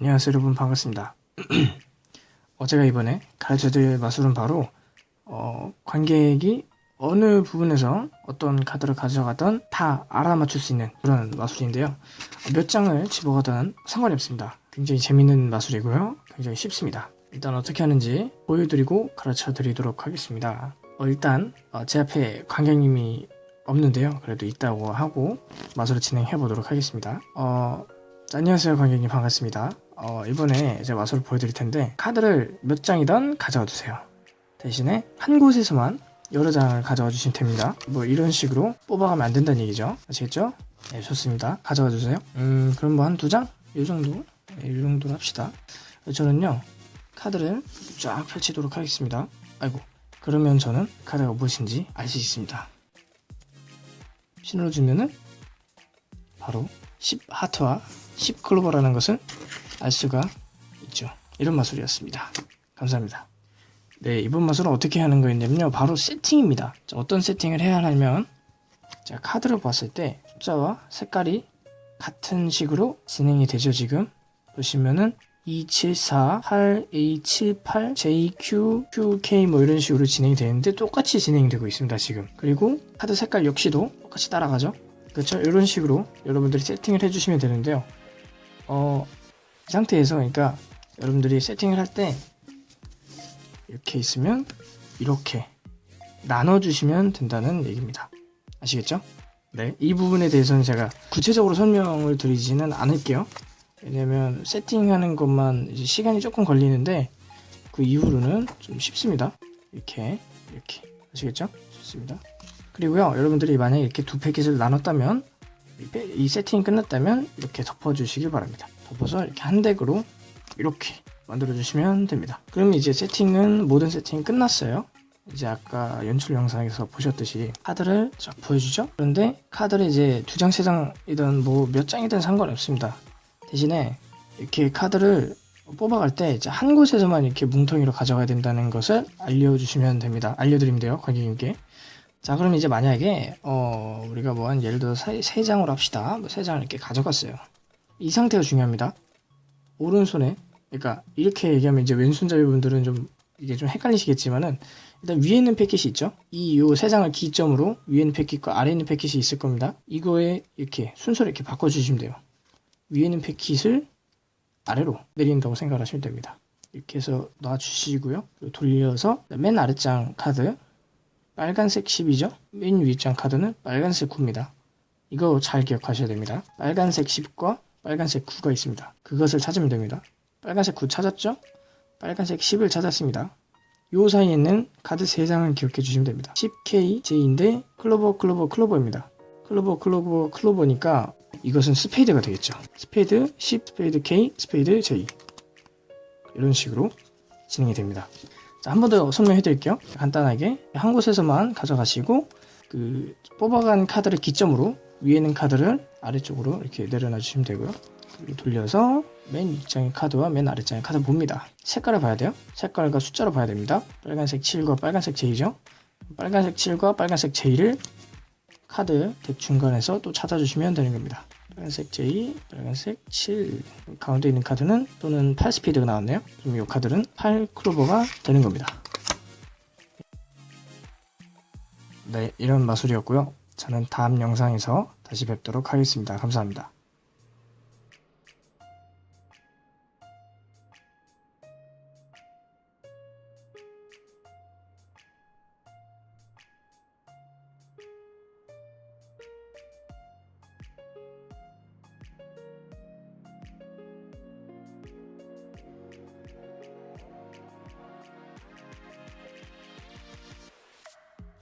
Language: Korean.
안녕하세요 여러분. 반갑습니다. 어, 제가 이번에 가르쳐드릴 마술은 바로 어, 관객이 어느 부분에서 어떤 카드를 가져가던 다 알아맞출 수 있는 그런 마술인데요. 어, 몇 장을 집어가든 상관이 없습니다. 굉장히 재밌는 마술이고요. 굉장히 쉽습니다. 일단 어떻게 하는지 보여드리고 가르쳐 드리도록 하겠습니다. 어, 일단 어, 제 앞에 관객님이 없는데요. 그래도 있다고 하고 마술을 진행해 보도록 하겠습니다. 어, 자, 안녕하세요 관객님. 반갑습니다 어, 이번에 제가 마술을 보여드릴 텐데 카드를 몇 장이든 가져와 주세요. 대신에 한 곳에서만 여러 장을 가져와 주시면 됩니다. 뭐 이런 식으로 뽑아가면 안 된다는 얘기죠. 아시겠죠? 네 좋습니다. 가져와 주세요. 음 그럼 뭐 한 두 장? 이 정도? 네, 이 정도로 합시다. 저는요 카드를 쫙 펼치도록 하겠습니다. 아이고 그러면 저는 카드가 무엇인지 알 수 있습니다. 신호를 주면은 바로 10 하트와 10 클로버라는 것을 알 수가 있죠. 이런 마술이었습니다. 감사합니다. 네, 이번 마술은 어떻게 하는 거였냐면요. 바로 세팅입니다. 자, 어떤 세팅을 해야 하냐면 제가 카드를 봤을 때 숫자와 색깔이 같은 식으로 진행이 되죠, 지금. 보시면은 274, 8A78, JQ, QK 뭐 이런 식으로 진행이 되는데 똑같이 진행되고 있습니다, 지금. 그리고 카드 색깔 역시도 똑같이 따라가죠. 그렇죠? 이런 식으로 여러분들이 세팅을 해주시면 되는데요. 어, 이 상태에서 그러니까 여러분들이 세팅을 할 때 이렇게 있으면 이렇게 나눠주시면 된다는 얘기입니다. 아시겠죠? 네, 이 부분에 대해서는 제가 구체적으로 설명을 드리지는 않을게요. 왜냐면 세팅하는 것만 시간이 조금 걸리는데 그 이후로는 좀 쉽습니다. 이렇게 이렇게 아시겠죠? 좋습니다. 그리고요 여러분들이 만약에 이렇게 두 패킷을 나눴다면 이 세팅이 끝났다면 이렇게 덮어주시길 바랍니다. 덮어서 이렇게 한 덱으로 이렇게 만들어 주시면 됩니다. 그럼 이제 세팅은 모든 세팅이 끝났어요. 이제 아까 연출 영상에서 보셨듯이 카드를 쫙 보여주죠. 그런데 카드를 이제 두 장, 세 장이든 뭐 몇 장이든 상관없습니다. 대신에 이렇게 카드를 뽑아갈 때 한 곳에서만 이렇게 뭉텅이로 가져가야 된다는 것을 알려주시면 됩니다. 알려드리면 돼요, 관객님께. 자, 그럼 이제 만약에 어, 우리가 뭐 한 예를 들어서 세, 세 장으로 합시다. 뭐 세 장을 이렇게 가져갔어요. 이 상태가 중요합니다. 오른손에 그러니까 이렇게 얘기하면 이제 왼손잡이 분들은 좀 이게 좀 헷갈리시겠지만은 일단 위에 있는 패킷이 있죠. 이 요 세 장을 기점으로 위에 있는 패킷과 아래 있는 패킷이 있을 겁니다. 이거에 이렇게 순서를 이렇게 바꿔주시면 돼요. 위에 있는 패킷을 아래로 내린다고 생각하시면 됩니다. 이렇게 해서 놔주시고요. 돌려서 맨 아래장 카드 빨간색 10이죠. 맨 위에 장 카드는 빨간색 9입니다. 이거 잘 기억하셔야 됩니다. 빨간색 10과 빨간색 9가 있습니다. 그것을 찾으면 됩니다. 빨간색 9 찾았죠? 빨간색 10을 찾았습니다. 요 사이에 있는 카드 3장을 기억해 주시면 됩니다. 10K, J인데 클로버, 클로버, 클로버입니다. 클로버, 클로버, 클로버니까 이것은 스페이드가 되겠죠. 스페이드 10, 스페이드 K, 스페이드 J 이런 식으로 진행이 됩니다. 한번 더 설명해 드릴게요. 간단하게 한 곳에서만 가져가시고 그 뽑아간 카드를 기점으로 위에 있는 카드를 아래쪽으로 이렇게 내려놔 주시면 되고요. 돌려서 맨 윗장의 카드와 맨 아래장의 카드 봅니다. 색깔을 봐야 돼요. 색깔과 숫자로 봐야 됩니다. 빨간색 7과 빨간색 J죠. 빨간색 7과 빨간색 J를 카드 덱 중간에서 또 찾아주시면 되는 겁니다. 빨간색 J, 빨간색 7 가운데 있는 카드는 또는 8스피드가 나왔네요. 그럼 이 카드는 8클로버가 되는 겁니다. 네, 이런 마술이었고요. 저는 다음 영상에서 다시 뵙도록 하겠습니다. 감사합니다.